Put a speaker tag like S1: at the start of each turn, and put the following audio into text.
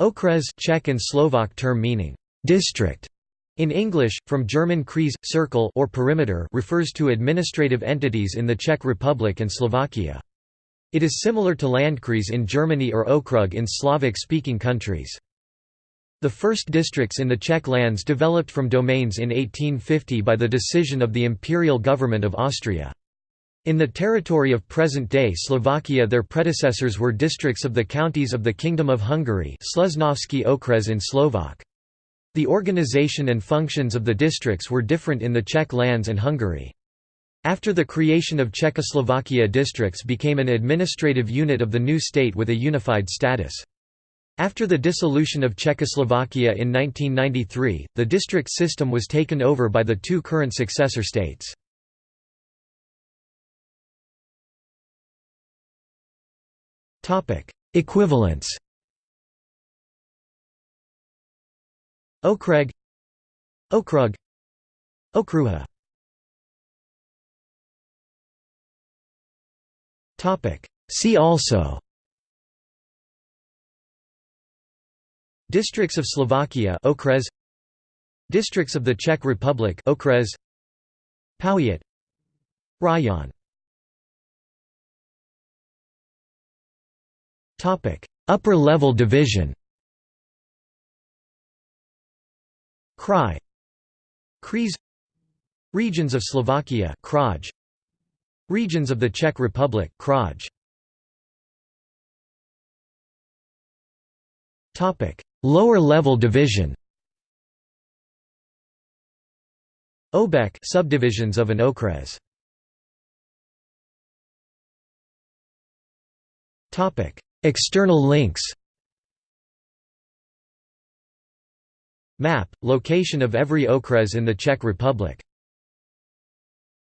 S1: Okres Czech and Slovak term meaning district in English, from German Kreis, circle or perimeter refers to administrative entities in the Czech Republic and Slovakia. It is similar to Landkreis in Germany or Okrug in Slavic-speaking countries. The first districts in the Czech lands developed from domains in 1850 by the decision of the imperial government of Austria. In the territory of present-day Slovakia their predecessors were districts of the counties of the Kingdom of Hungary slúžnovský okres in Slovak. The organization and functions of the districts were different in the Czech lands and Hungary. After the creation of Czechoslovakia districts became an administrative unit of the new state with a unified status. After the dissolution of Czechoslovakia in 1993, the district system was taken over by the two current successor states. Topic: Equivalents. Okreg Okrug Okruha Topic See also Districts of Slovakia Okres Districts of the Czech Republic Okres Powiat Rayon Upper level division. Krai. Kreis Regions of Slovakia Kraj. Regions of the Czech Republic Kraj. Topic. Lower level division. Obec subdivisions of an okres Topic External links Map, location of every okres in the Czech Republic